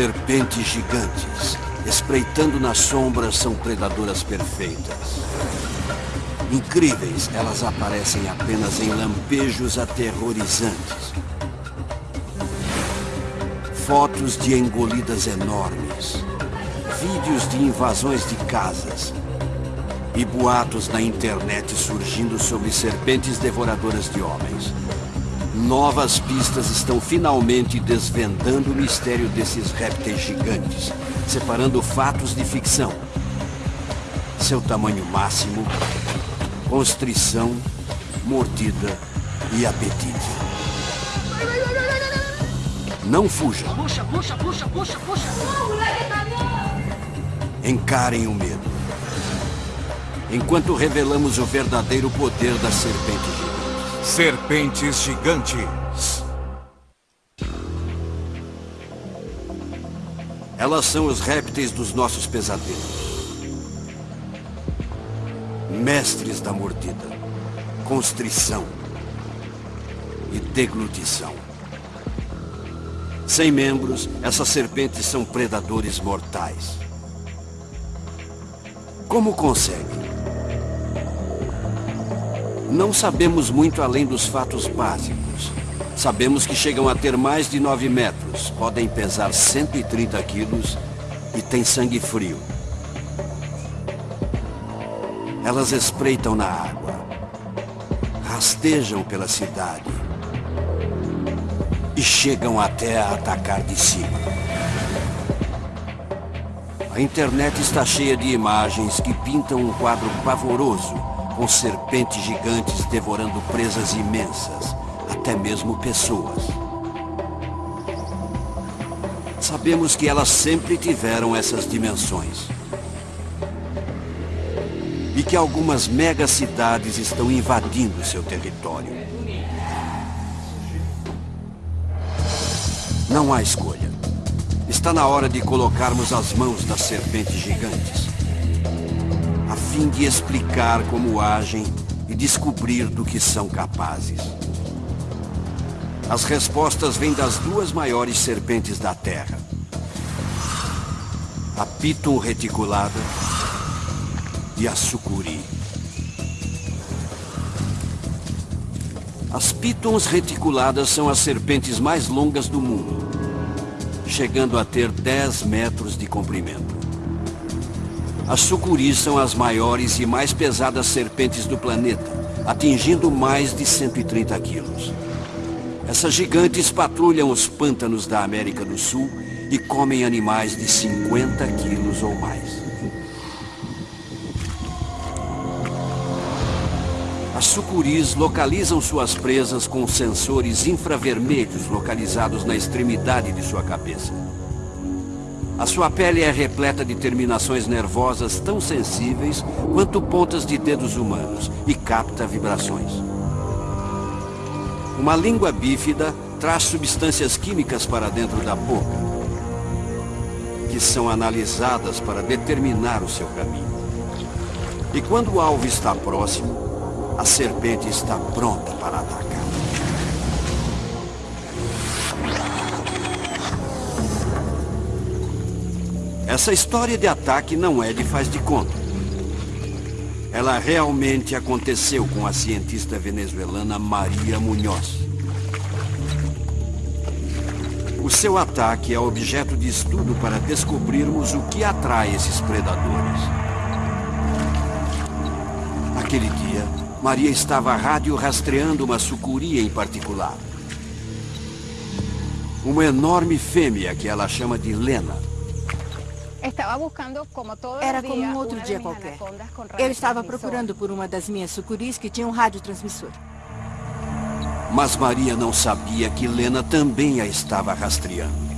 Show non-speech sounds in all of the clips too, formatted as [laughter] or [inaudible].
Serpentes gigantes, espreitando nas sombras, são predadoras perfeitas. Incríveis, elas aparecem apenas em lampejos aterrorizantes. Fotos de engolidas enormes. Vídeos de invasões de casas. E boatos na internet surgindo sobre serpentes devoradoras de homens. Novas pistas estão finalmente desvendando o mistério desses répteis gigantes, separando fatos de ficção. Seu tamanho máximo constrição, mordida e apetite. Não fuja. Puxa, puxa, puxa, puxa, puxa. Encarem o medo. Enquanto revelamos o verdadeiro poder da serpente gigante. Serpentes gigantes. Elas são os répteis dos nossos pesadelos mestres da mordida, constrição e deglutição. Sem membros, essas serpentes são predadores mortais. Como conseguem? Não sabemos muito além dos fatos básicos. Sabemos que chegam a ter mais de 9 metros, podem pesar 130 quilos e têm sangue frio. Elas espreitam na água, rastejam pela cidade e chegam até a atacar de cima. A internet está cheia de imagens que pintam um quadro pavoroso, com serpentes gigantes devorando presas imensas, até mesmo pessoas. Sabemos que elas sempre tiveram essas dimensões e que algumas megacidades estão invadindo seu território. Não há escolha. Está na hora de colocarmos as mãos das serpentes gigantes, fim de explicar como agem e descobrir do que são capazes. As respostas vêm das duas maiores serpentes da Terra. A Piton reticulada e a sucuri. As pitons reticuladas são as serpentes mais longas do mundo, chegando a ter 10 metros de comprimento. As sucuris são as maiores e mais pesadas serpentes do planeta, atingindo mais de 130 quilos. Essas gigantes patrulham os pântanos da América do Sul e comem animais de 50 quilos ou mais. As sucuris localizam suas presas com sensores infravermelhos localizados na extremidade de sua cabeça. A sua pele é repleta de terminações nervosas tão sensíveis quanto pontas de dedos humanos e capta vibrações. Uma língua bífida traz substâncias químicas para dentro da boca, que são analisadas para determinar o seu caminho. E quando o alvo está próximo, a serpente está pronta para atacar. Essa história de ataque não é de faz de conta. Ela realmente aconteceu com a cientista venezuelana Maria Munhoz. O seu ataque é objeto de estudo para descobrirmos o que atrai esses predadores. Aquele dia, Maria estava rádio rastreando uma sucuri em particular. Uma enorme fêmea que ela chama de Lena. Era como um outro dia qualquer. Eu estava procurando por uma das minhas sucuris que tinha um radiotransmissor. Mas Maria não sabia que Lena também a estava rastreando.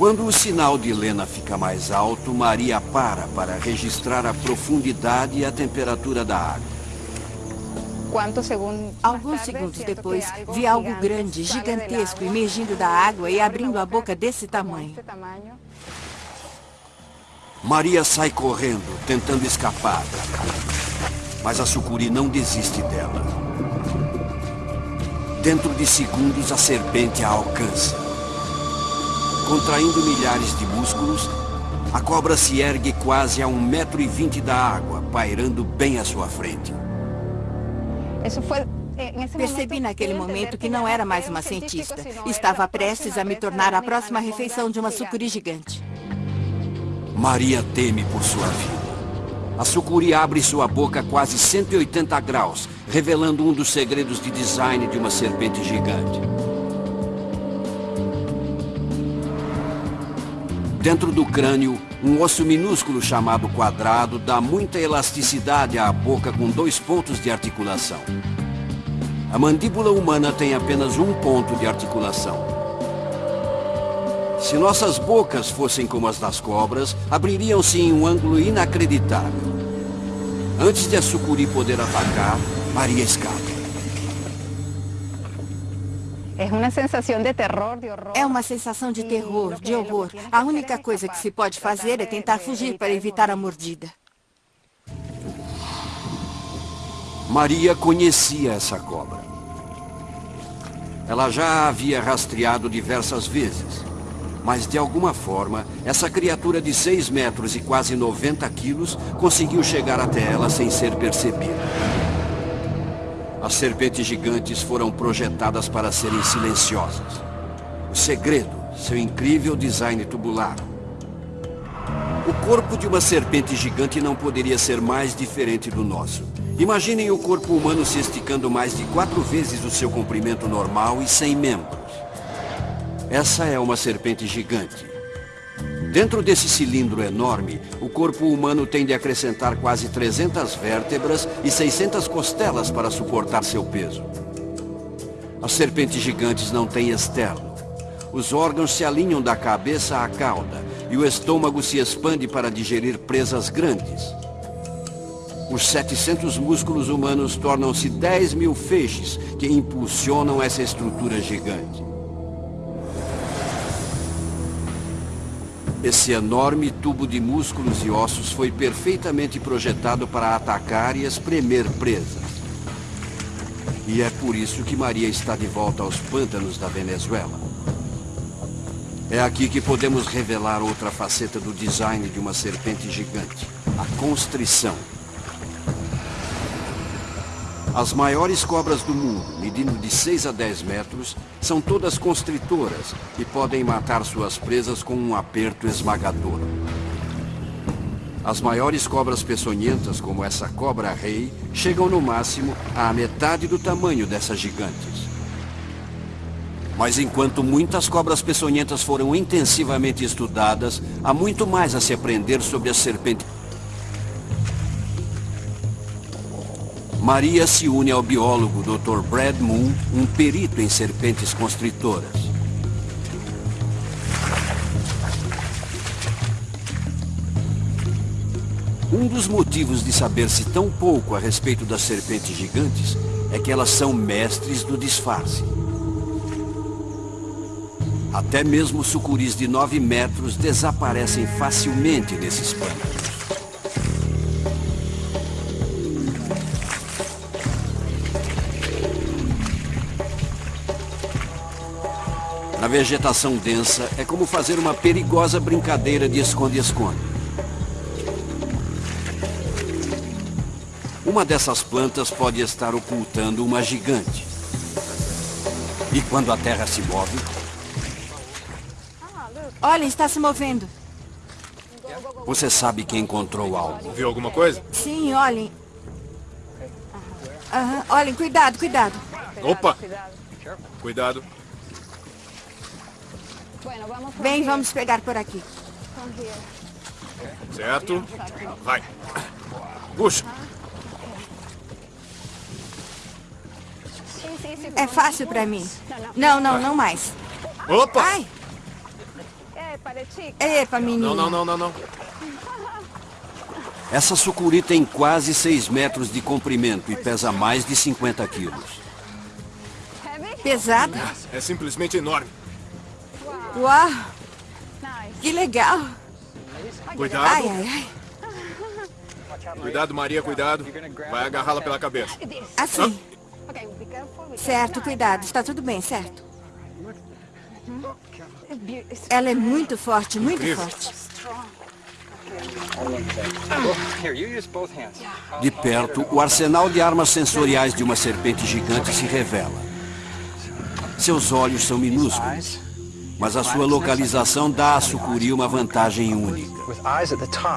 Quando o sinal de Lena fica mais alto, Maria para para registrar a profundidade e a temperatura da água. Alguns segundos depois, vi algo grande, gigantesco, emergindo da água e abrindo a boca desse tamanho. Maria sai correndo, tentando escapar. Mas a sucuri não desiste dela. Dentro de segundos, a serpente a alcança. Contraindo milhares de músculos, a cobra se ergue quase a um metro e vinte da água, pairando bem à sua frente. Percebi naquele momento que não era mais uma cientista. Estava prestes a me tornar a próxima refeição de uma sucuri gigante. Maria teme por sua vida. A sucuri abre sua boca quase 180 graus, revelando um dos segredos de design de uma serpente gigante. Dentro do crânio, um osso minúsculo chamado quadrado dá muita elasticidade à boca com dois pontos de articulação. A mandíbula humana tem apenas um ponto de articulação. Se nossas bocas fossem como as das cobras, abririam-se em um ângulo inacreditável. Antes de a sucuri poder atacar, Maria escapa. É uma sensação de terror, de horror. É uma sensação de terror, de horror. A única coisa que se pode fazer é tentar fugir para evitar a mordida. Maria conhecia essa cobra. Ela já a havia rastreado diversas vezes. Mas, de alguma forma, essa criatura de 6 metros e quase 90 quilos conseguiu chegar até ela sem ser percebida. As serpentes gigantes foram projetadas para serem silenciosas. O segredo, seu incrível design tubular. O corpo de uma serpente gigante não poderia ser mais diferente do nosso. Imaginem o corpo humano se esticando mais de quatro vezes o seu comprimento normal e sem membros. Essa é uma serpente gigante. Dentro desse cilindro enorme, o corpo humano tem de acrescentar quase 300 vértebras e 600 costelas para suportar seu peso. As serpentes gigantes não têm externo. Os órgãos se alinham da cabeça à cauda e o estômago se expande para digerir presas grandes. Os 700 músculos humanos tornam-se 10 mil feixes que impulsionam essa estrutura gigante. Esse enorme tubo de músculos e ossos foi perfeitamente projetado para atacar e espremer presas. E é por isso que Maria está de volta aos pântanos da Venezuela. É aqui que podemos revelar outra faceta do design de uma serpente gigante, a constrição. As maiores cobras do mundo, medindo de 6 a 10 metros, são todas constritoras e podem matar suas presas com um aperto esmagador. As maiores cobras peçonhentas, como essa cobra-rei, chegam no máximo à metade do tamanho dessas gigantes. Mas enquanto muitas cobras peçonhentas foram intensivamente estudadas, há muito mais a se aprender sobre as serpentes. Maria se une ao biólogo Dr. Brad Moon, um perito em serpentes constritoras. Um dos motivos de saber-se tão pouco a respeito das serpentes gigantes é que elas são mestres do disfarce. Até mesmo sucuris de 9 metros desaparecem facilmente nesses pântanos. Vegetação densa, é como fazer uma perigosa brincadeira de esconde-esconde. Uma dessas plantas pode estar ocultando uma gigante. E quando a terra se move... Olha, está se movendo. Você sabe que encontrou algo. Viu alguma coisa? Sim, olhem. Aham, olhem, cuidado, cuidado. Opa! Cuidado. Bem, vamos pegar por aqui. Certo? Vai. Puxa. É fácil para mim. Não, não, não mais. Opa! Ai! Epa, menino. Não, não, não, não, não. [laughs] Essa sucuri tem quase 6 metros de comprimento e pesa mais de 50 quilos. Pesada? É simplesmente enorme. Uau! Que legal! Cuidado. Ai, ai, ai. Cuidado, Maria, cuidado. Vai agarrá-la pela cabeça. Assim. Certo, cuidado. Está tudo bem, certo? Ela é muito forte, muito Incrível. forte. De perto, o arsenal de armas sensoriais de uma serpente gigante se revela. Seus olhos são minúsculos, mas a sua localização dá à sucuri uma vantagem única.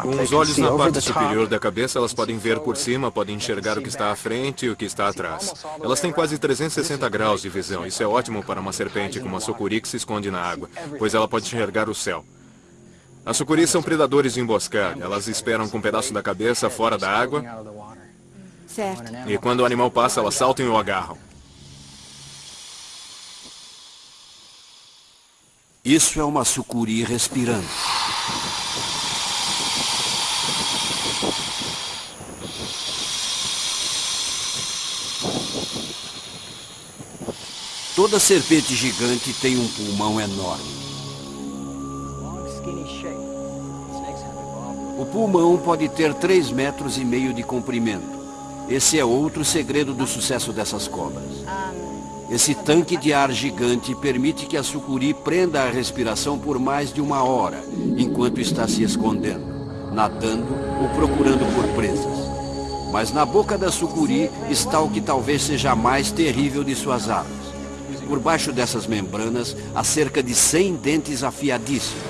Com os olhos na parte superior da cabeça, elas podem ver por cima, podem enxergar o que está à frente e o que está atrás. Elas têm quase 360 graus de visão. Isso é ótimo para uma serpente como a sucuri que se esconde na água, pois ela pode enxergar o céu. As sucuris são predadores de emboscada. Elas esperam com um pedaço da cabeça fora da água Certo. e quando o animal passa, elas saltam e o agarram. Isso é uma sucuri respirando. Toda serpente gigante tem um pulmão enorme. O pulmão pode ter 3 metros e meio de comprimento. Esse é outro segredo do sucesso dessas cobras. Esse tanque de ar gigante permite que a sucuri prenda a respiração por mais de uma hora, enquanto está se escondendo, nadando ou procurando por presas. Mas na boca da sucuri está o que talvez seja a mais terrível de suas armas. Por baixo dessas membranas há cerca de 100 dentes afiadíssimos.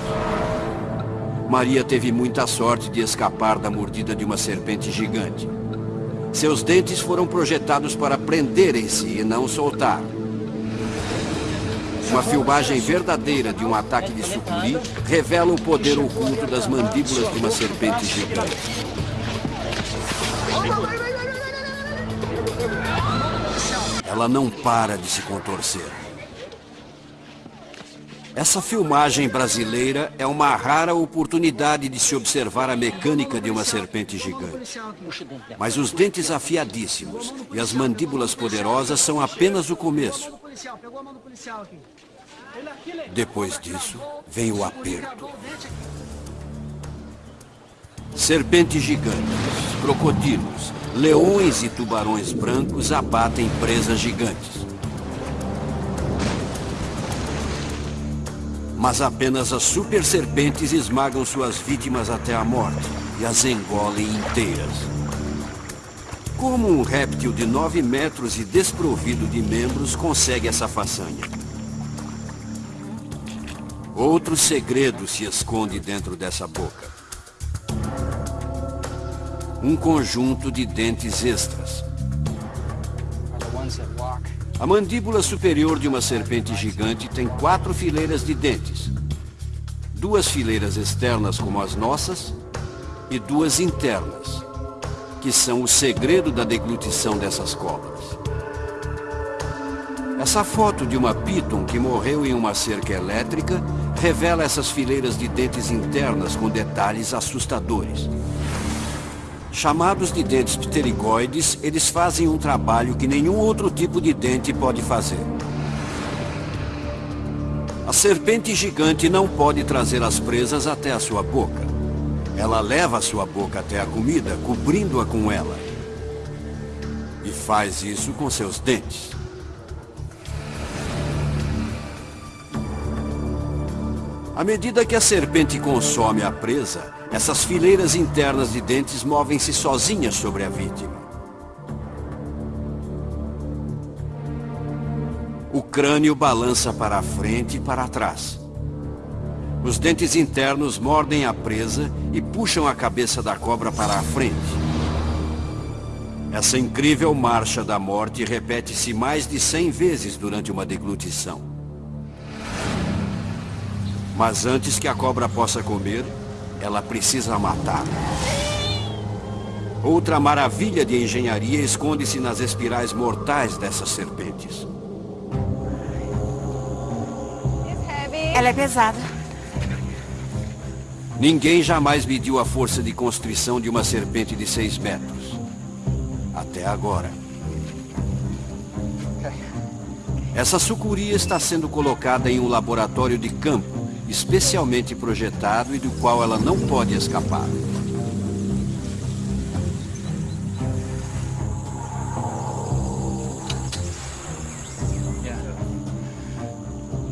Maria teve muita sorte de escapar da mordida de uma serpente gigante. Seus dentes foram projetados para prenderem-se e não soltar. Uma filmagem verdadeira de um ataque de sucuri revela o poder oculto das mandíbulas de uma serpente gigante. Ela não para de se contorcer. Essa filmagem brasileira é uma rara oportunidade de se observar a mecânica de uma serpente gigante. Mas os dentes afiadíssimos e as mandíbulas poderosas são apenas o começo. Depois disso, vem o aperto. Serpentes gigantes, crocodilos, leões e tubarões brancos abatem presas gigantes. Mas apenas as super serpentes esmagam suas vítimas até a morte e as engolem inteiras. Como um réptil de 9 metros e desprovido de membros consegue essa façanha? Outro segredo se esconde dentro dessa boca. Um conjunto de dentes extras. A mandíbula superior de uma serpente gigante tem quatro fileiras de dentes. Duas fileiras externas como as nossas e duas internas, que são o segredo da deglutição dessas cobras. Essa foto de uma piton que morreu em uma cerca elétrica revela essas fileiras de dentes internas com detalhes assustadores. Chamados de dentes pterigoides, eles fazem um trabalho que nenhum outro tipo de dente pode fazer. A serpente gigante não pode trazer as presas até a sua boca. Ela leva a sua boca até a comida, cobrindo-a com ela. E faz isso com seus dentes. À medida que a serpente consome a presa, essas fileiras internas de dentes movem-se sozinhas sobre a vítima. O crânio balança para a frente e para trás. Os dentes internos mordem a presa e puxam a cabeça da cobra para a frente. Essa incrível marcha da morte repete-se mais de 100 vezes durante uma deglutição. Mas antes que a cobra possa comer, ela precisa matar. Outra maravilha de engenharia esconde-se nas espirais mortais dessas serpentes. Ela é pesada. Ninguém jamais mediu a força de constrição de uma serpente de 6 metros. Até agora. Essa sucuri está sendo colocada em um laboratório de campo, especialmente projetado e do qual ela não pode escapar.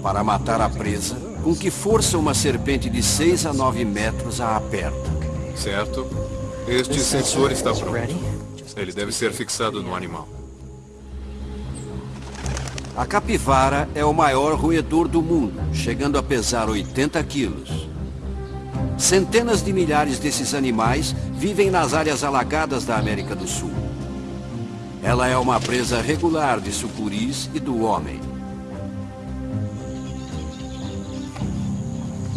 Para matar a presa, com que força uma serpente de 6 a 9 metros a aperta. Certo. Este sensor está pronto. Ele deve ser fixado no animal. A capivara é o maior roedor do mundo, chegando a pesar 80 quilos. Centenas de milhares desses animais vivem nas áreas alagadas da América do Sul. Ela é uma presa regular de sucuris e do homem.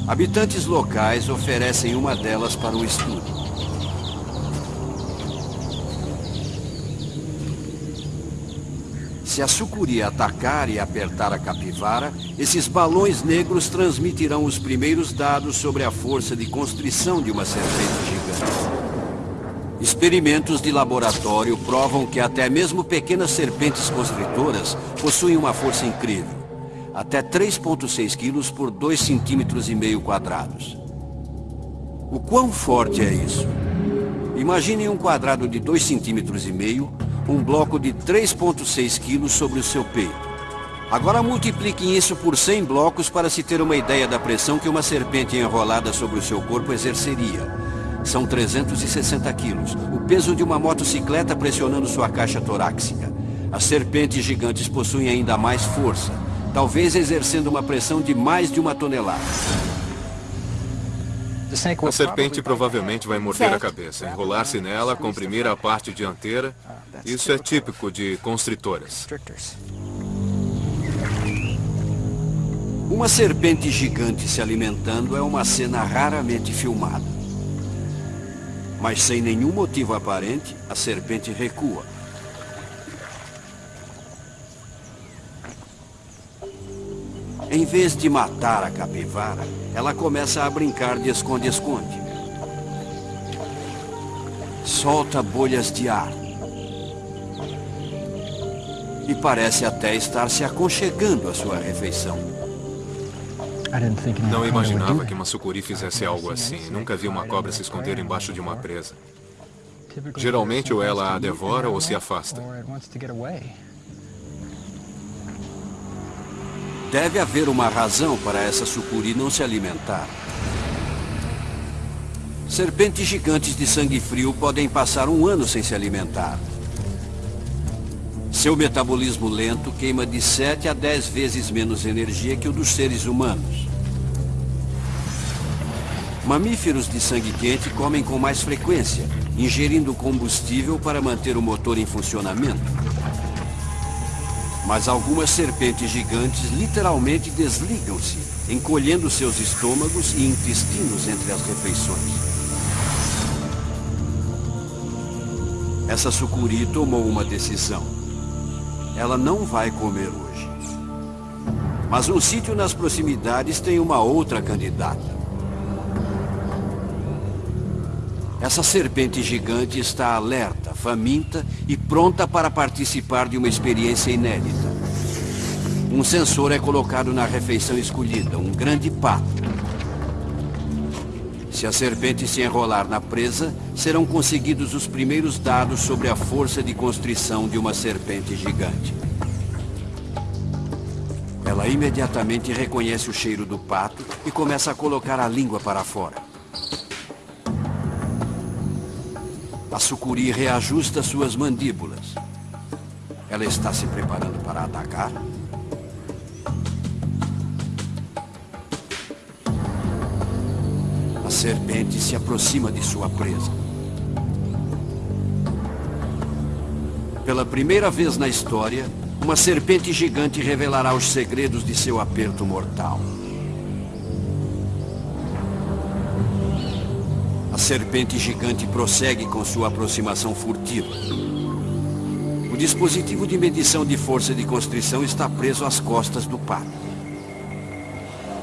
Habitantes locais oferecem uma delas para o estudo. Se a sucuri atacar e apertar a capivara, esses balões negros transmitirão os primeiros dados sobre a força de constrição de uma serpente gigante. Experimentos de laboratório provam que até mesmo pequenas serpentes constritoras possuem uma força incrível até 3,6 quilos por 2 centímetros e meio quadrados. O quão forte é isso? Imagine um quadrado de 2 centímetros e meio, um bloco de 3,6 quilos sobre o seu peito. Agora multipliquem isso por 100 blocos para se ter uma ideia da pressão que uma serpente enrolada sobre o seu corpo exerceria. São 360 quilos, o peso de uma motocicleta pressionando sua caixa torácica. As serpentes gigantes possuem ainda mais força, talvez exercendo uma pressão de mais de uma tonelada. A serpente provavelmente vai morder a cabeça, enrolar-se nela, comprimir a parte dianteira. Isso é típico de constritoras. Uma serpente gigante se alimentando é uma cena raramente filmada. Mas sem nenhum motivo aparente, a serpente recua. Em vez de matar a capivara, ela começa a brincar de esconde-esconde. Solta bolhas de ar. E parece até estar se aconchegando à sua refeição. Não imaginava que uma sucuri fizesse algo assim. Nunca vi uma cobra se esconder embaixo de uma presa. Geralmente ou ela a devora ou se afasta. Deve haver uma razão para essa sucuri não se alimentar. Serpentes gigantes de sangue frio podem passar um ano sem se alimentar. Seu metabolismo lento queima de 7 a 10 vezes menos energia que o dos seres humanos. Mamíferos de sangue quente comem com mais frequência, ingerindo combustível para manter o motor em funcionamento. Mas algumas serpentes gigantes literalmente desligam-se, encolhendo seus estômagos e intestinos entre as refeições. Essa sucuri tomou uma decisão. Ela não vai comer hoje. Mas um sítio nas proximidades tem uma outra candidata. Essa serpente gigante está alerta, faminta e pronta para participar de uma experiência inédita. Um sensor é colocado na refeição escolhida, um grande pato. Se a serpente se enrolar na presa, serão conseguidos os primeiros dados sobre a força de constrição de uma serpente gigante. Ela imediatamente reconhece o cheiro do pato e começa a colocar a língua para fora. A sucuri reajusta suas mandíbulas. Ela está se preparando para atacar? A serpente se aproxima de sua presa. Pela primeira vez na história, uma serpente gigante revelará os segredos de seu aperto mortal. Serpente gigante prossegue com sua aproximação furtiva. O dispositivo de medição de força de constrição está preso às costas do pato.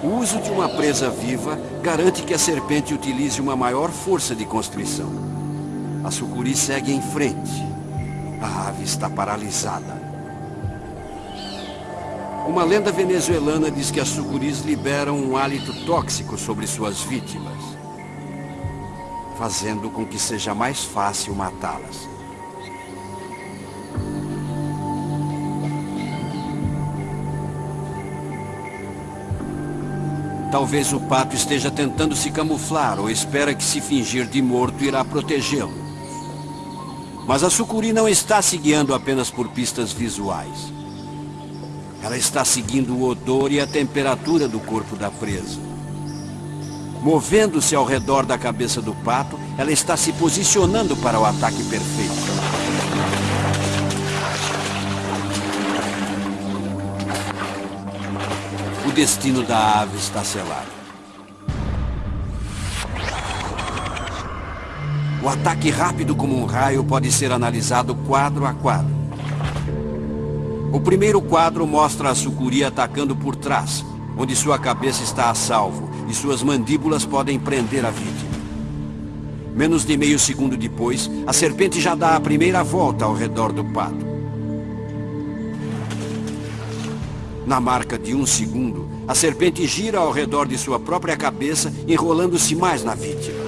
O uso de uma presa viva garante que a serpente utilize uma maior força de constrição. A sucuri segue em frente. A ave está paralisada. Uma lenda venezuelana diz que as sucuris liberam um hálito tóxico sobre suas vítimas fazendo com que seja mais fácil matá-las. Talvez o pato esteja tentando se camuflar ou espera que se fingir de morto irá protegê-lo. Mas a sucuri não está se guiando apenas por pistas visuais. Ela está seguindo o odor e a temperatura do corpo da presa. Movendo-se ao redor da cabeça do pato, ela está se posicionando para o ataque perfeito. O destino da ave está selado. O ataque rápido como um raio pode ser analisado quadro a quadro. O primeiro quadro mostra a sucuri atacando por trás, onde sua cabeça está a salvo e suas mandíbulas podem prender a vítima. Menos de meio segundo depois, a serpente já dá a primeira volta ao redor do pato. Na marca de um segundo, a serpente gira ao redor de sua própria cabeça, enrolando-se mais na vítima.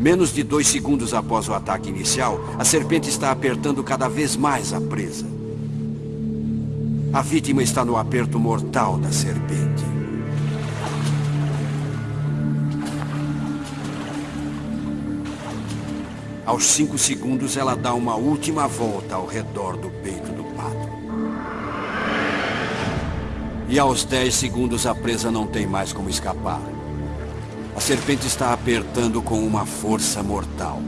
Menos de dois segundos após o ataque inicial, a serpente está apertando cada vez mais a presa. A vítima está no aperto mortal da serpente. Aos cinco segundos, ela dá uma última volta ao redor do peito do pato. E aos dez segundos, a presa não tem mais como escapar. A serpente está apertando com uma força mortal.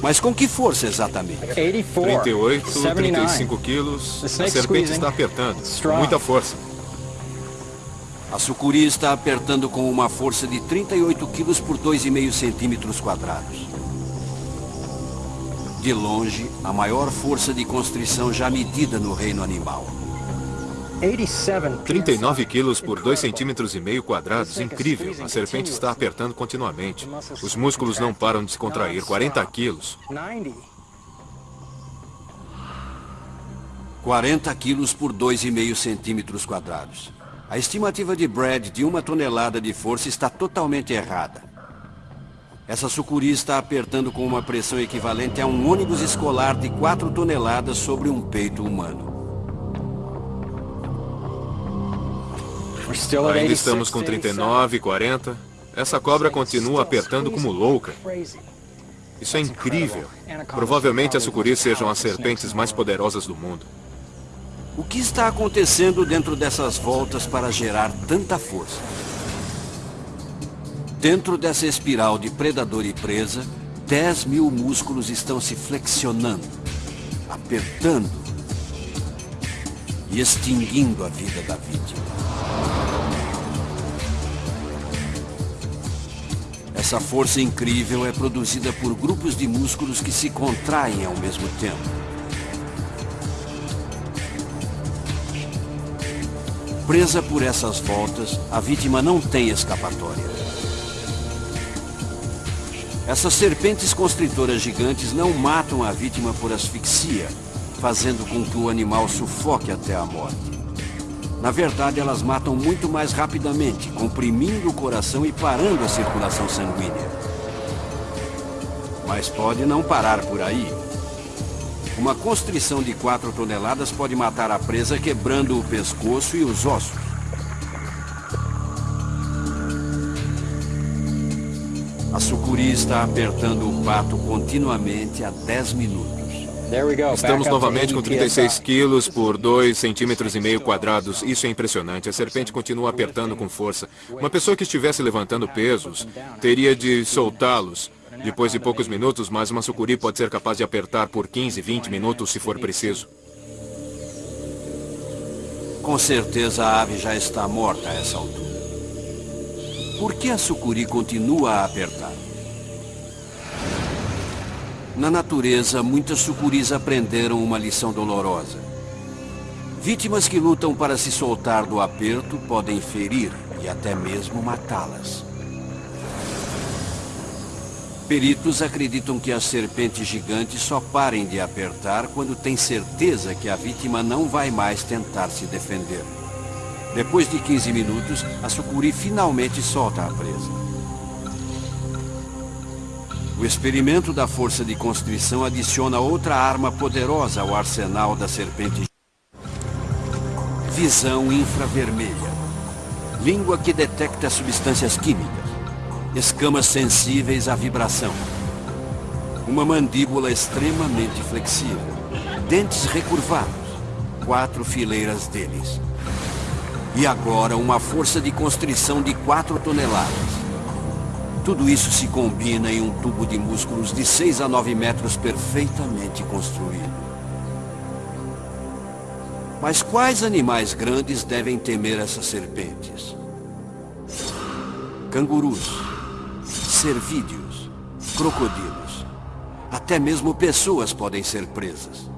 Mas com que força exatamente? 38, 35 quilos. A serpente está apertando. Com muita força. A sucuri está apertando com uma força de 38 quilos por 2,5 centímetros quadrados. De longe, a maior força de constrição já medida no reino animal. 39 quilos por 2 centímetros e meio quadrados, incrível. A serpente está apertando continuamente. Os músculos não param de se contrair. 40 quilos. 40 quilos por 2,5 centímetros quadrados. A estimativa de Brad de uma tonelada de força está totalmente errada. Essa sucuri está apertando com uma pressão equivalente a um ônibus escolar de 4 toneladas sobre um peito humano. Ainda estamos com 39, 40. Essa cobra continua apertando como louca. Isso é incrível. Provavelmente as sucuris sejam as serpentes mais poderosas do mundo. O que está acontecendo dentro dessas voltas para gerar tanta força? Dentro dessa espiral de predador e presa, 10 mil músculos estão se flexionando, apertando e extinguindo a vida da vítima. Essa força incrível é produzida por grupos de músculos que se contraem ao mesmo tempo. Presa por essas voltas, a vítima não tem escapatória. Essas serpentes constritoras gigantes não matam a vítima por asfixia, fazendo com que o animal sufoque até a morte. Na verdade, elas matam muito mais rapidamente, comprimindo o coração e parando a circulação sanguínea. Mas pode não parar por aí. Uma constrição de 4 toneladas pode matar a presa quebrando o pescoço e os ossos. A sucuri está apertando o pato continuamente há 10 minutos. Estamos novamente com 36 quilos por 2 centímetros e meio quadrados. Isso é impressionante. A serpente continua apertando com força. Uma pessoa que estivesse levantando pesos teria de soltá-los. Depois de poucos minutos, mas uma sucuri pode ser capaz de apertar por 15, 20 minutos se for preciso. Com certeza a ave já está morta a essa altura. Por que a sucuri continua a apertar? Na natureza, muitas sucuris aprenderam uma lição dolorosa. Vítimas que lutam para se soltar do aperto podem ferir e até mesmo matá-las. Peritos acreditam que as serpentes gigantes só parem de apertar quando têm certeza que a vítima não vai mais tentar se defender. Depois de 15 minutos, a sucuri finalmente solta a presa. O experimento da força de constrição adiciona outra arma poderosa ao arsenal da serpente. Visão infravermelha. Língua que detecta substâncias químicas. Escamas sensíveis à vibração. Uma mandíbula extremamente flexível. Dentes recurvados. Quatro fileiras deles. E agora uma força de constrição de 4 toneladas. Tudo isso se combina em um tubo de músculos de 6 a 9 metros perfeitamente construído. Mas quais animais grandes devem temer essas serpentes? Cangurus, cervídeos, crocodilos. Até mesmo pessoas podem ser presas.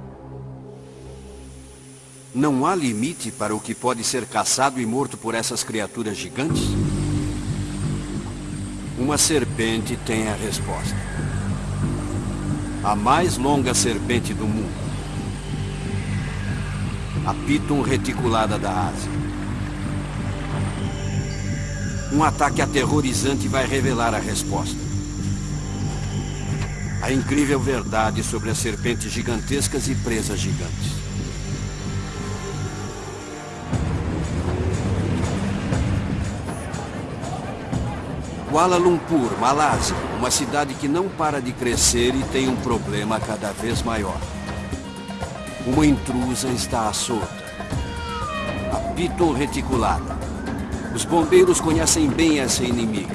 Não há limite para o que pode ser caçado e morto por essas criaturas gigantes? Uma serpente tem a resposta. A mais longa serpente do mundo. A Piton reticulada da Ásia. Um ataque aterrorizante vai revelar a resposta. A incrível verdade sobre as serpentes gigantescas e presas gigantes. Kuala Lumpur, Malásia, uma cidade que não para de crescer e tem um problema cada vez maior. Uma intrusa está à solta. A Piton reticulada. Os bombeiros conhecem bem essa inimiga.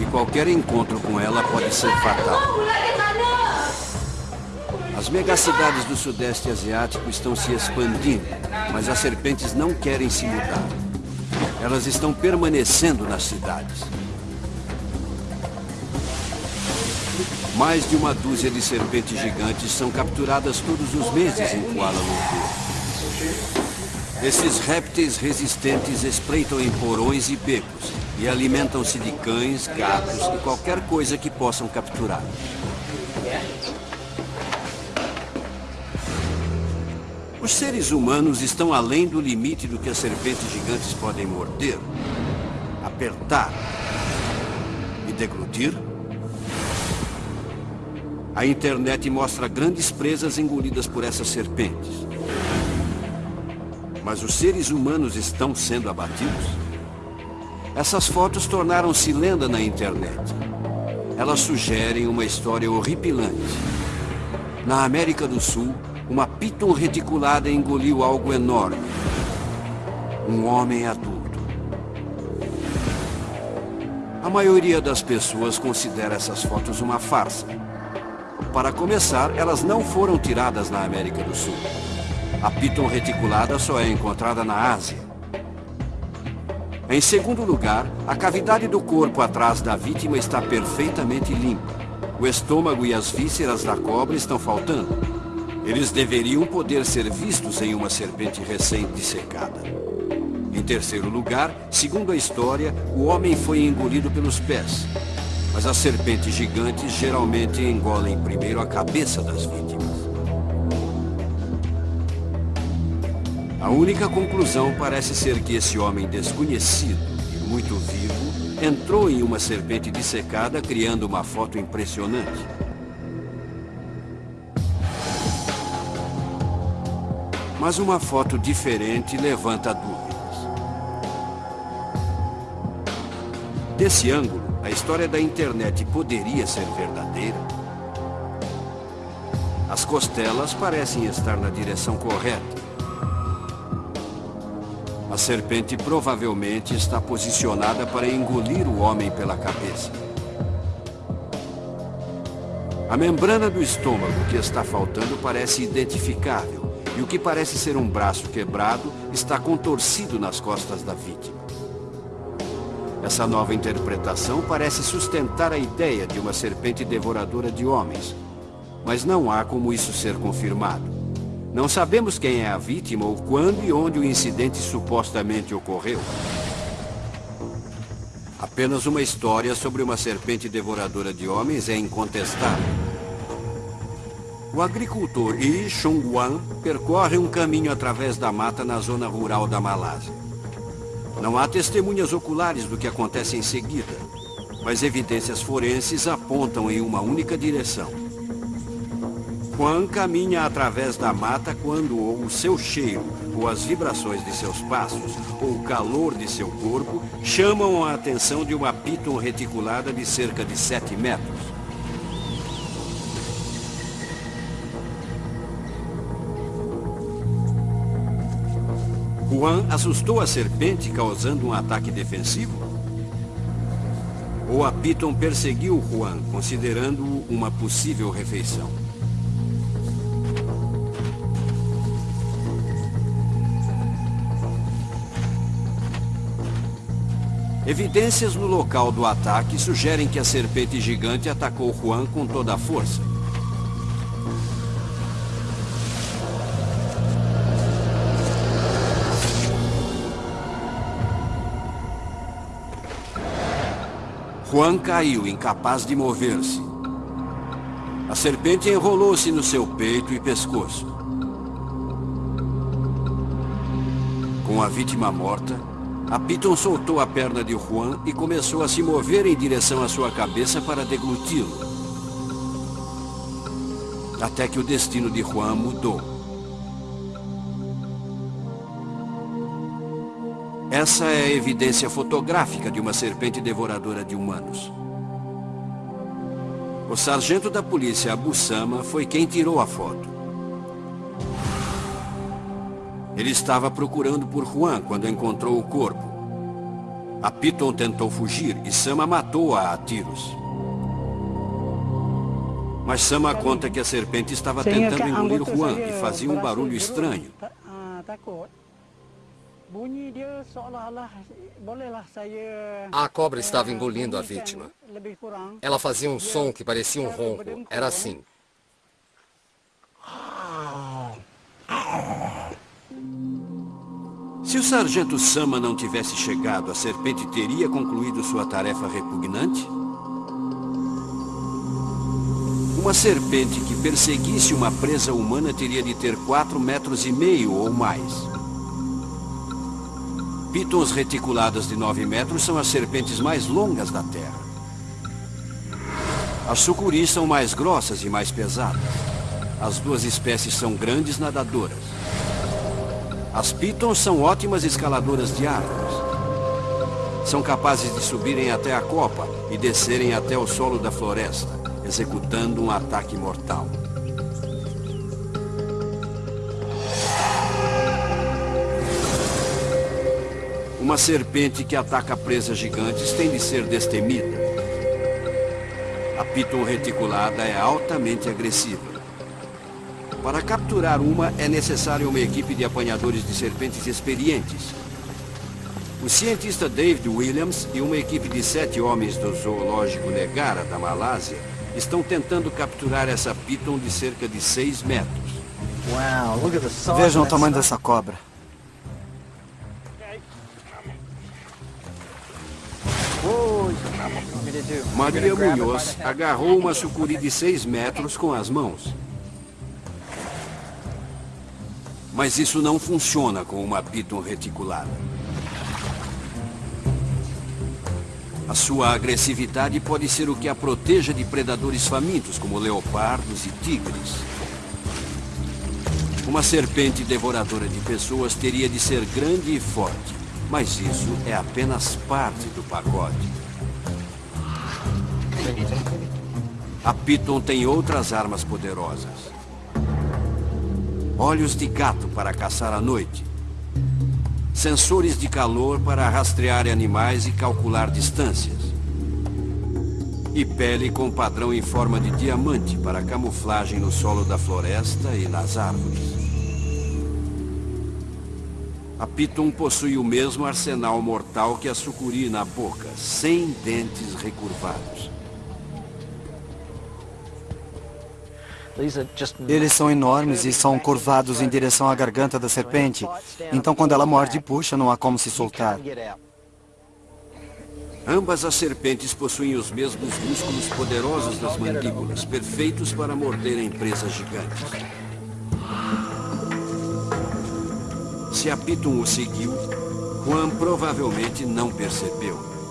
E qualquer encontro com ela pode ser fatal. As megacidades do Sudeste Asiático estão se expandindo, mas as serpentes não querem se mudar. Elas estão permanecendo nas cidades. Mais de uma dúzia de serpentes gigantes são capturadas todos os meses em Kuala Lumpur. Esses répteis resistentes espreitam em porões e becos e alimentam-se de cães, gatos e qualquer coisa que possam capturar. Os seres humanos estão além do limite do que as serpentes gigantes podem morder, apertar e deglutir? A internet mostra grandes presas engolidas por essas serpentes. Mas os seres humanos estão sendo abatidos? Essas fotos tornaram-se lenda na internet. Elas sugerem uma história horripilante. Na América do Sul, uma piton reticulada engoliu algo enorme. Um homem adulto. A maioria das pessoas considera essas fotos uma farsa. Para começar, elas não foram tiradas na América do Sul. A piton reticulada só é encontrada na Ásia. Em segundo lugar, a cavidade do corpo atrás da vítima está perfeitamente limpa. O estômago e as vísceras da cobra estão faltando. Eles deveriam poder ser vistos em uma serpente recém-dissecada. Em terceiro lugar, segundo a história, o homem foi engolido pelos pés. Mas as serpentes gigantes geralmente engolem primeiro a cabeça das vítimas. A única conclusão parece ser que esse homem desconhecido e muito vivo entrou em uma serpente dissecada criando uma foto impressionante. Mas uma foto diferente levanta dúvidas. Desse ângulo, a história da internet poderia ser verdadeira? As costelas parecem estar na direção correta. A serpente provavelmente está posicionada para engolir o homem pela cabeça. A membrana do estômago que está faltando parece identificável e o que parece ser um braço quebrado está contorcido nas costas da vítima. Essa nova interpretação parece sustentar a ideia de uma serpente devoradora de homens. Mas não há como isso ser confirmado. Não sabemos quem é a vítima ou quando e onde o incidente supostamente ocorreu. Apenas uma história sobre uma serpente devoradora de homens é incontestável. O agricultor Yi Chung-wan percorre um caminho através da mata na zona rural da Malásia. Não há testemunhas oculares do que acontece em seguida, mas evidências forenses apontam em uma única direção. Juan caminha através da mata quando ou o seu cheiro, ou as vibrações de seus passos, ou o calor de seu corpo chamam a atenção de uma piton reticulada de cerca de 7 metros. Juan assustou a serpente causando um ataque defensivo? Ou a Piton perseguiu Juan, considerando-o uma possível refeição? Evidências no local do ataque sugerem que a serpente gigante atacou Juan com toda a força. Juan caiu, incapaz de mover-se. A serpente enrolou-se no seu peito e pescoço. Com a vítima morta, a Piton soltou a perna de Juan e começou a se mover em direção à sua cabeça para degluti-lo. Até que o destino de Juan mudou. Essa é a evidência fotográfica de uma serpente devoradora de humanos. O sargento da polícia Abu Sama foi quem tirou a foto. Ele estava procurando por Juan quando encontrou o corpo. A Piton tentou fugir e Sama matou-a a tiros. Mas Sama conta que a serpente estava tentando engolir Juan e fazia um barulho estranho. A cobra estava engolindo a vítima. Ela fazia um som que parecia um ronco. Era assim. Se o sargento Sama não tivesse chegado, a serpente teria concluído sua tarefa repugnante? Uma serpente que perseguisse uma presa humana teria de ter 4 metros e meio ou mais. Pitons reticuladas de 9 metros são as serpentes mais longas da Terra. As sucuris são mais grossas e mais pesadas. As duas espécies são grandes nadadoras. As pitons são ótimas escaladoras de árvores. São capazes de subirem até a copa e descerem até o solo da floresta, executando um ataque mortal. Uma serpente que ataca presas gigantes tem de ser destemida. A piton reticulada é altamente agressiva. Para capturar uma, é necessária uma equipe de apanhadores de serpentes experientes. O cientista David Williams e uma equipe de sete homens do zoológico Negara, da Malásia, estão tentando capturar essa piton de cerca de 6 metros. Vejam o tamanho dessa cobra. Maria Munhoz agarrou uma sucuri de 6 metros com as mãos. Mas isso não funciona com uma piton reticulada. A sua agressividade pode ser o que a proteja de predadores famintos, como leopardos e tigres. Uma serpente devoradora de pessoas teria de ser grande e forte, mas isso é apenas parte do pacote. A Piton tem outras armas poderosas. Olhos de gato para caçar à noite. Sensores de calor para rastrear animais e calcular distâncias. E pele com padrão em forma de diamante para camuflagem no solo da floresta e nas árvores. A Piton possui o mesmo arsenal mortal que a sucuri na boca, sem dentes recurvados. Eles são enormes e são curvados em direção à garganta da serpente. Então, quando ela morde e puxa, não há como se soltar. Ambas as serpentes possuem os mesmos músculos poderosos das mandíbulas, perfeitos para morderem presas gigantes. Se a Piton o seguiu, Juan provavelmente não percebeu.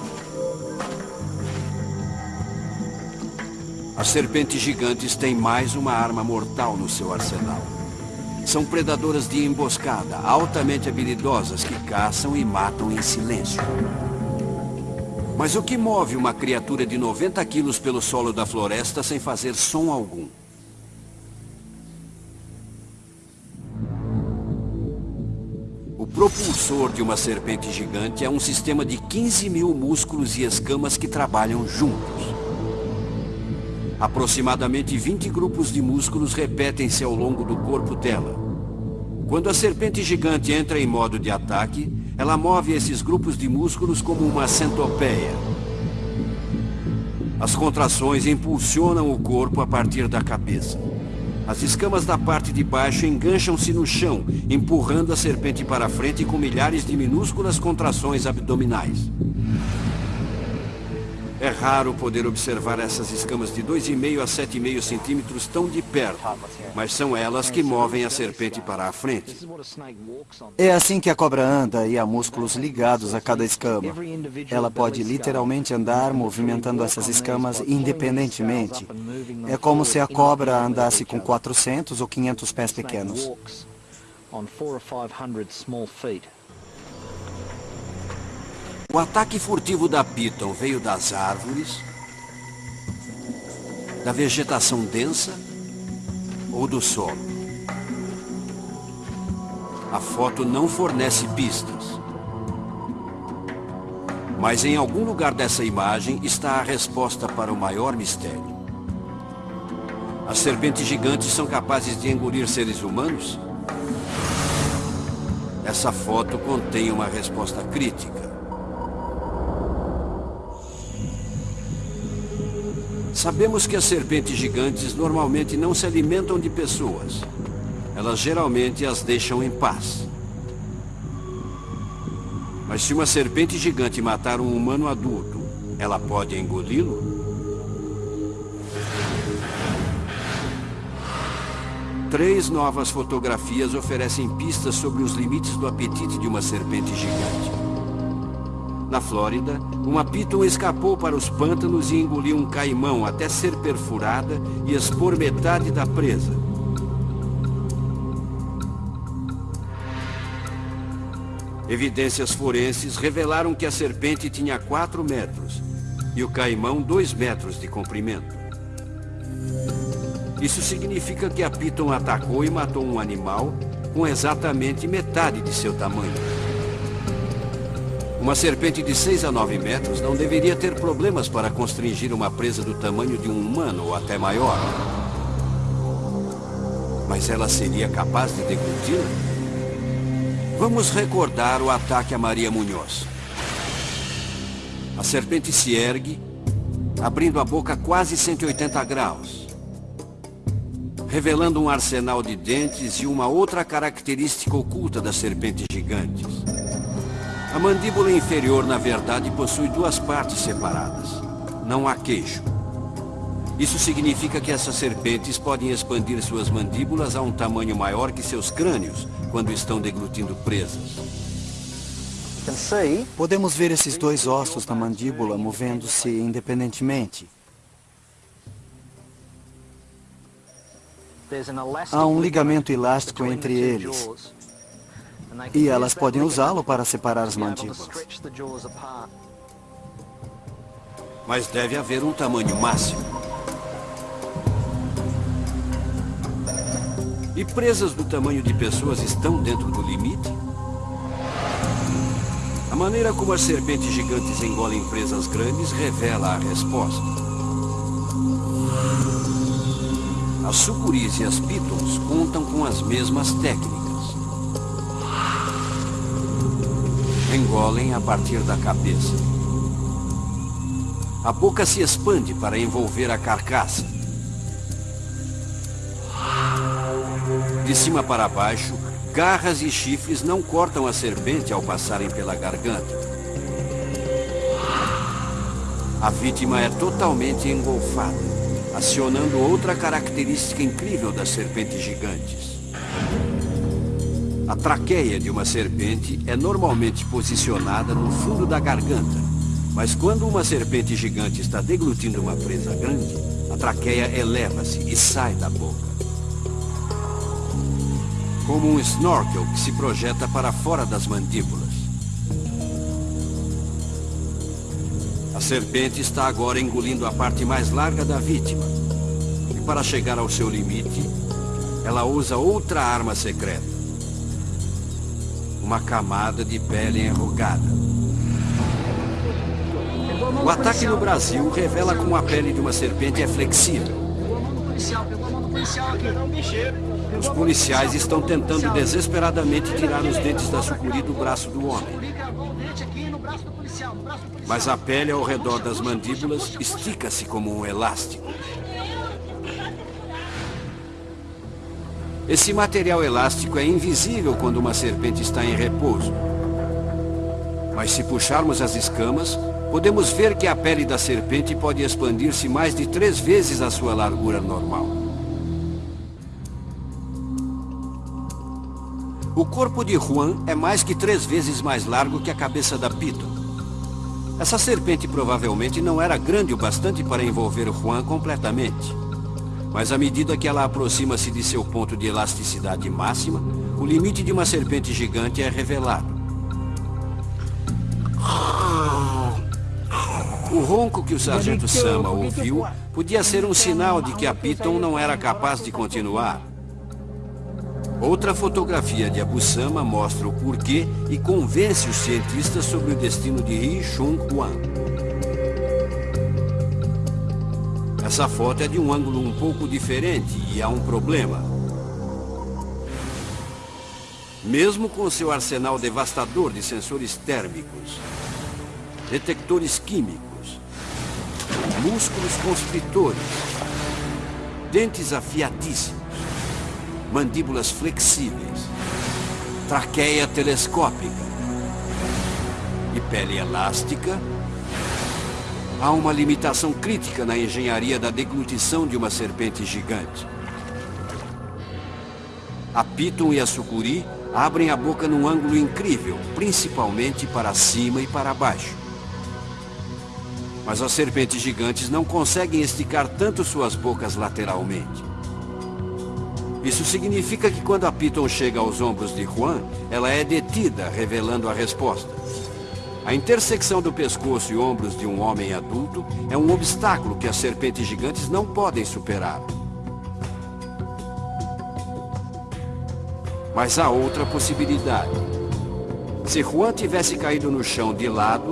As serpentes gigantes têm mais uma arma mortal no seu arsenal. São predadoras de emboscada, altamente habilidosas que caçam e matam em silêncio. Mas o que move uma criatura de 90 quilos pelo solo da floresta sem fazer som algum? O propulsor de uma serpente gigante é um sistema de 15 mil músculos e escamas que trabalham juntos. Aproximadamente 20 grupos de músculos repetem-se ao longo do corpo dela. Quando a serpente gigante entra em modo de ataque, ela move esses grupos de músculos como uma centopeia. As contrações impulsionam o corpo a partir da cabeça. As escamas da parte de baixo engancham-se no chão, empurrando a serpente para frente com milhares de minúsculas contrações abdominais. É raro poder observar essas escamas de 2,5 a 7,5 centímetros tão de perto, mas são elas que movem a serpente para a frente. É assim que a cobra anda e há músculos ligados a cada escama. Ela pode literalmente andar movimentando essas escamas independentemente. É como se a cobra andasse com 400 ou 500 pés pequenos. O ataque furtivo da Piton veio das árvores, da vegetação densa ou do solo. A foto não fornece pistas. Mas em algum lugar dessa imagem está a resposta para o maior mistério. As serpentes gigantes são capazes de engolir seres humanos? Essa foto contém uma resposta crítica. Sabemos que as serpentes gigantes normalmente não se alimentam de pessoas. Elas geralmente as deixam em paz. Mas se uma serpente gigante matar um humano adulto, ela pode engoli-lo? Três novas fotografias oferecem pistas sobre os limites do apetite de uma serpente gigante. Na Flórida, uma piton escapou para os pântanos e engoliu um caimão até ser perfurada e expor metade da presa. Evidências forenses revelaram que a serpente tinha 4 metros e o caimão 2 metros de comprimento. Isso significa que a piton atacou e matou um animal com exatamente metade de seu tamanho. Uma serpente de 6 a 9 metros não deveria ter problemas para constringir uma presa do tamanho de um humano ou até maior. Mas ela seria capaz de degluti-la? Vamos recordar o ataque a Maria Munhoz. A serpente se ergue, abrindo a boca quase 180 graus, revelando um arsenal de dentes e uma outra característica oculta das serpentes gigantes. A mandíbula inferior, na verdade, possui duas partes separadas. Não há queixo. Isso significa que essas serpentes podem expandir suas mandíbulas a um tamanho maior que seus crânios quando estão deglutindo presas. Podemos ver esses dois ossos na mandíbula movendo-se independentemente. Há um ligamento elástico entre eles. E elas podem usá-lo para separar as mandíbulas. Mas deve haver um tamanho máximo. E presas do tamanho de pessoas estão dentro do limite? A maneira como as serpentes gigantes engolem presas grandes revela a resposta. As sucuris e as pitons contam com as mesmas técnicas. Engolem a partir da cabeça. A boca se expande para envolver a carcaça. De cima para baixo, garras e chifres não cortam a serpente ao passarem pela garganta. A vítima é totalmente engolfada, acionando outra característica incrível das serpentes gigantes. A traqueia de uma serpente é normalmente posicionada no fundo da garganta, mas quando uma serpente gigante está deglutindo uma presa grande, A traqueia eleva-se e sai da boca. Como um snorkel que se projeta para fora das mandíbulas. A serpente está agora engolindo a parte mais larga da vítima. E para chegar ao seu limite, ela usa outra arma secreta. Uma camada de pele enrugada. O ataque no Brasil revela como a pele de uma serpente é flexível. Os policiais estão tentando desesperadamente tirar os dentes da sucuri do braço do homem. Mas a pele ao redor das mandíbulas estica-se como um elástico. Esse material elástico é invisível quando uma serpente está em repouso. Mas se puxarmos as escamas, podemos ver que a pele da serpente pode expandir-se mais de três vezes a sua largura normal. O corpo de Juan é mais que três vezes mais largo que a cabeça da Piton. Essa serpente provavelmente não era grande o bastante para envolver Juan completamente. Mas à medida que ela aproxima-se de seu ponto de elasticidade máxima, o limite de uma serpente gigante é revelado. O ronco que o sargento Sama ouviu podia ser um sinal de que a Piton não era capaz de continuar. Outra fotografia de Abu Sama mostra o porquê e convence os cientistas sobre o destino de Ri Chun Huan. Essa foto é de um ângulo um pouco diferente e há um problema. Mesmo com seu arsenal devastador de sensores térmicos, detectores químicos, músculos constritores, dentes afiadíssimos, mandíbulas flexíveis, traqueia telescópica e pele elástica, Há uma limitação crítica na engenharia da deglutição de uma serpente gigante. A Piton e a Sucuri abrem a boca num ângulo incrível, principalmente para cima e para baixo. Mas as serpentes gigantes não conseguem esticar tanto suas bocas lateralmente. Isso significa que quando a Piton chega aos ombros de Juan, ela é detida, revelando a resposta. A intersecção do pescoço e ombros de um homem adulto é um obstáculo que as serpentes gigantes não podem superar. Mas há outra possibilidade. Se Juan tivesse caído no chão de lado,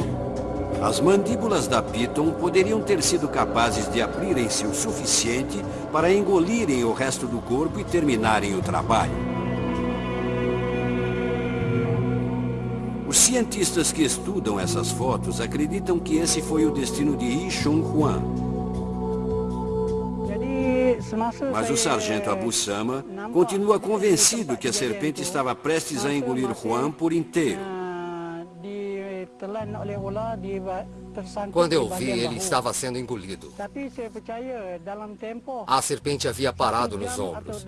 as mandíbulas da Piton poderiam ter sido capazes de abrirem-se o suficiente para engolirem o resto do corpo e terminarem o trabalho. Cientistas que estudam essas fotos acreditam que esse foi o destino de Yi Chun Huan. Mas o sargento Abu Sama continua convencido que a serpente estava prestes a engolir Juan por inteiro. Quando eu vi, ele estava sendo engolido. A serpente havia parado nos ombros.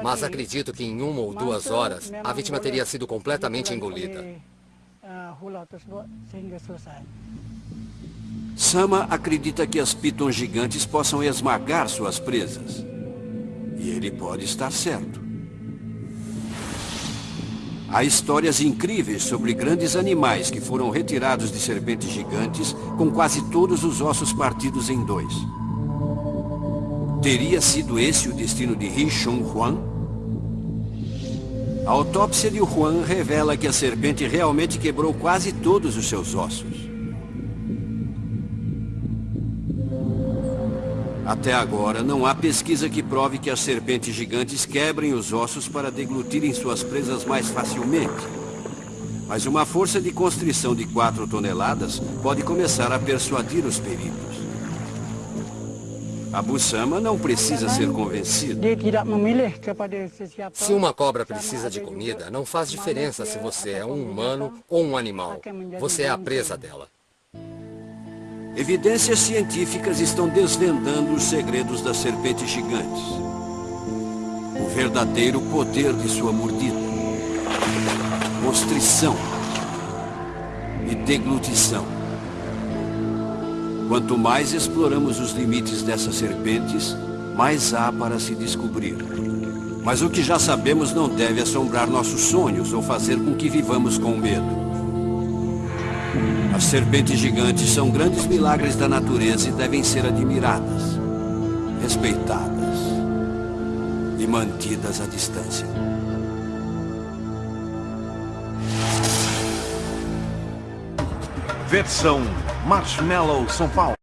Mas acredito que em uma ou duas horas, a vítima teria sido completamente engolida. Sama acredita que as pitons gigantes possam esmagar suas presas. E ele pode estar certo. Há histórias incríveis sobre grandes animais que foram retirados de serpentes gigantes com quase todos os ossos partidos em dois. Teria sido esse o destino de Ri Chun Huan? A autópsia de Juan revela que a serpente realmente quebrou quase todos os seus ossos. Até agora, não há pesquisa que prove que as serpentes gigantes quebrem os ossos para deglutirem suas presas mais facilmente. Mas uma força de constrição de 4 toneladas pode começar a persuadir os peritos. Abu Sama não precisa ser convencido. Se uma cobra precisa de comida, não faz diferença se você é um humano ou um animal. Você é a presa dela. Evidências científicas estão desvendando os segredos das serpentes gigantes. O verdadeiro poder de sua mordida. Constrição e deglutição. Quanto mais exploramos os limites dessas serpentes, mais há para se descobrir. Mas o que já sabemos não deve assombrar nossos sonhos ou fazer com que vivamos com medo. As serpentes gigantes são grandes milagres da natureza e devem ser admiradas, respeitadas e mantidas à distância. Versão Marshmallow São Paulo.